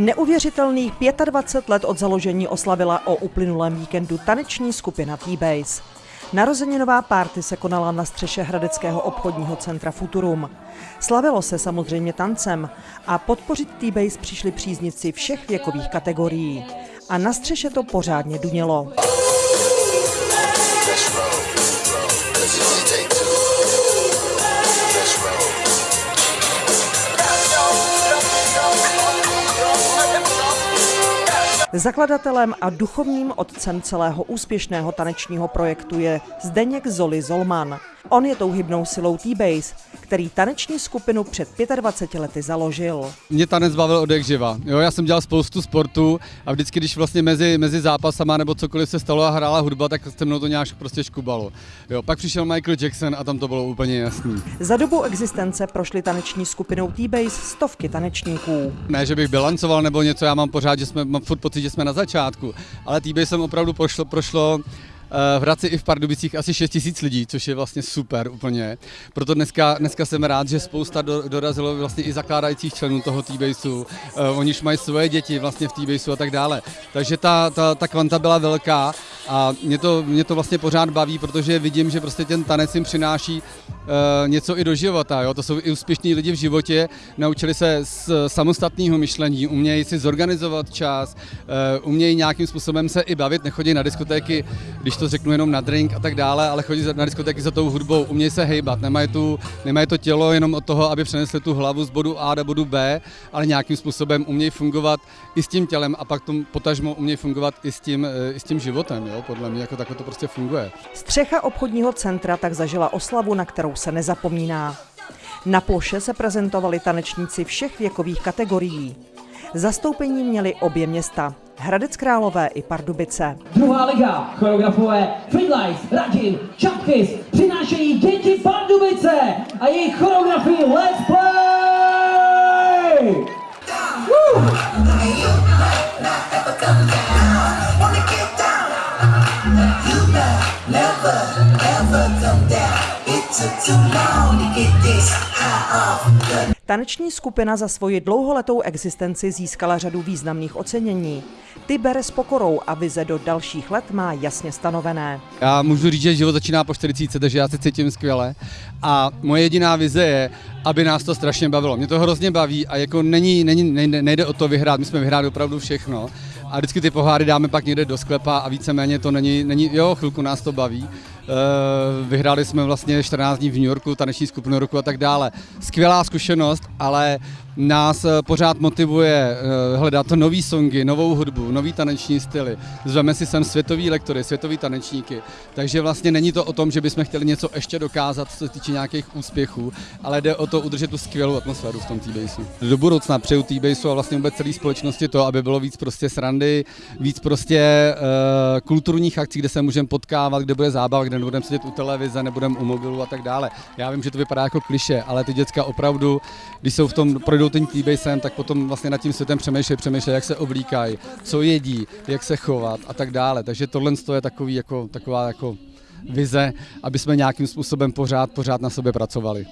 Neuvěřitelných 25 let od založení oslavila o uplynulém víkendu taneční skupina T-Base. Narozeninová párty se konala na střeše Hradeckého obchodního centra Futurum. Slavilo se samozřejmě tancem a podpořit T-Base přišli příznici všech věkových kategorií. A na střeše to pořádně dunělo. Zakladatelem a duchovním otcem celého úspěšného tanečního projektu je Zdeněk Zoli Zolman. On je tou hybnou silou T-Base, který taneční skupinu před 25 lety založil. Mě tanec bavil od jak živa. Jo, já jsem dělal spoustu sportu a vždycky, když vlastně mezi, mezi zápasama nebo cokoliv se stalo a hrála hudba, tak se mnou to nějak prostě škubalo. Jo, pak přišel Michael Jackson a tam to bylo úplně jasný. Za dobu existence prošly taneční skupinou T-Base stovky tanečníků. Ne, že bych bilancoval nebo něco, já mám pořád, že jsme, mám furt pocit, že jsme na začátku, ale t jsem opravdu prošlo, prošlo v Hradci i v Pardubicích asi 6 tisíc lidí, což je vlastně super úplně. Proto dneska, dneska jsem rád, že spousta do, dorazilo vlastně i zakládajících členů toho T-Baseu. Uh, oni už mají svoje děti vlastně v T-Baseu a tak dále. Takže ta, ta, ta kvanta byla velká a mě to, mě to vlastně pořád baví, protože vidím, že prostě ten tanec jim přináší uh, něco i do života. Jo? To jsou i úspěšní lidi v životě, naučili se z samostatného myšlení, umějí si zorganizovat čas, uh, umějí nějakým způsobem se i bavit, nechodí na diskotéky, když to řeknu jenom na drink a tak dále, ale chodí na diskotéky za tou hudbou, umějí se hejbat, nemají, tu, nemají to tělo jenom od toho, aby přenesli tu hlavu z bodu A do bodu B, ale nějakým způsobem umějí fungovat i s tím tělem a pak tom potažmo umějí fungovat i s tím, eh, i s tím životem, jo? Podle mě jako takhle to prostě funguje. Střecha obchodního centra tak zažila oslavu, na kterou se nezapomíná. Na ploše se prezentovali tanečníci všech věkových kategorií. Zastoupení měli obě města, Hradec Králové i Pardubice. Druhá liga, choreografové Friedlife, Radin, Čapkys přinášejí děti Pardubice a jejich choreografii Let's Play! Taneční skupina za svoji dlouholetou existenci získala řadu významných ocenění. Ty bere s pokorou a vize do dalších let má jasně stanovené. Já můžu říct, že život začíná po 40, takže já se cítím skvěle. A moje jediná vize je, aby nás to strašně bavilo. Mě to hrozně baví a jako není, není, nejde o to vyhrát, my jsme vyhráli opravdu všechno. A vždycky ty poháry dáme pak někde do sklepa a víceméně to není, není jo, chvilku nás to baví. Eh, Vyhráli jsme vlastně 14 dní v New Yorku, taneční skupinu roku a tak dále. Skvělá zkušenost, ale nás eh, pořád motivuje eh, hledat nový songy, novou hudbu, nový taneční styly. Zveme si sem světový lektory, světový tanečníky. Takže vlastně není to o tom, že bychom chtěli něco ještě dokázat, co se týče nějakých úspěchů, ale jde o to udržet tu skvělou atmosféru v tom T-Baseu. Do budoucna přeju T-Baseu a vlastně vůbec celé společnosti to, aby bylo víc prostě srandy, víc prostě uh, kulturních akcí, kde se můžeme potkávat, kde bude zábava, kde nebudeme sedět u televize, nebudeme u mobilu a tak dále. Já vím, že to vypadá jako kliše, ale ty děcka opravdu, když jsou v tom, projdou tím T-Basem, tak potom vlastně nad tím světem přemýšlejí, přemýšlejí, jak se oblíkají, co jedí, jak se chovat a tak dále. Takže tohle je takový jako, taková jako vize, aby jsme nějakým způsobem pořád, pořád na sobě pracovali.